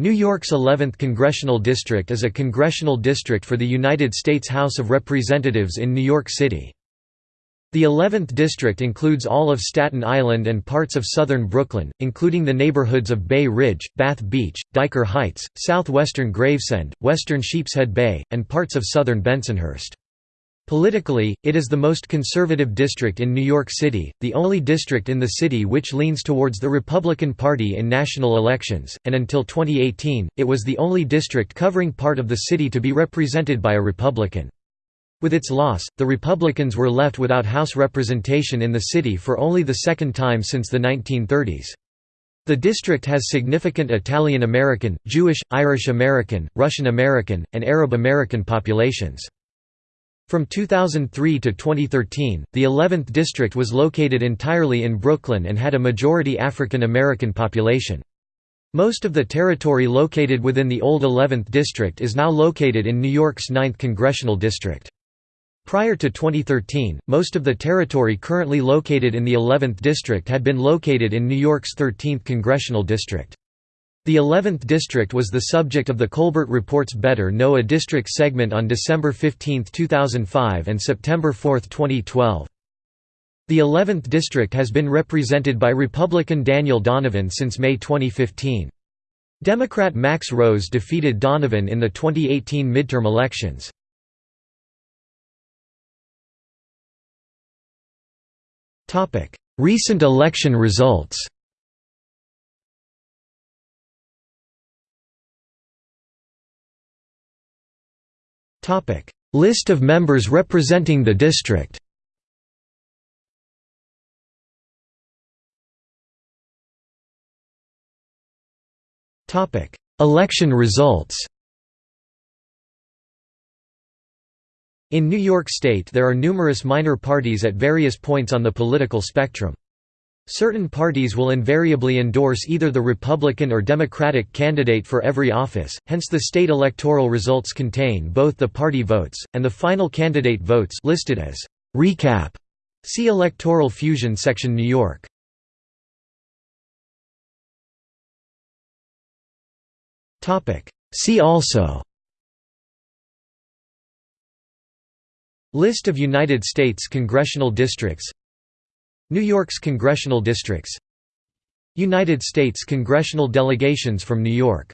New York's 11th Congressional District is a congressional district for the United States House of Representatives in New York City. The 11th District includes all of Staten Island and parts of southern Brooklyn, including the neighborhoods of Bay Ridge, Bath Beach, Dyker Heights, southwestern Gravesend, western Sheepshead Bay, and parts of southern Bensonhurst. Politically, it is the most conservative district in New York City, the only district in the city which leans towards the Republican Party in national elections, and until 2018, it was the only district covering part of the city to be represented by a Republican. With its loss, the Republicans were left without House representation in the city for only the second time since the 1930s. The district has significant Italian American, Jewish, Irish American, Russian American, and Arab American populations. From 2003 to 2013, the 11th district was located entirely in Brooklyn and had a majority African American population. Most of the territory located within the old 11th district is now located in New York's 9th congressional district. Prior to 2013, most of the territory currently located in the 11th district had been located in New York's 13th congressional district. The 11th district was the subject of the Colbert Report's Better Know a District segment on December 15, 2005 and September 4, 2012. The 11th district has been represented by Republican Daniel Donovan since May 2015. Democrat Max Rose defeated Donovan in the 2018 midterm elections. Recent election results Topic: List of members representing the district. Topic: Election results. In New York State there are numerous minor parties at various points on the political spectrum. Certain parties will invariably endorse either the Republican or Democratic candidate for every office, hence the state electoral results contain both the party votes, and the final candidate votes listed as «recap». See Electoral Fusion section New York. See also List of United States congressional districts New York's congressional districts. United States congressional delegations from New York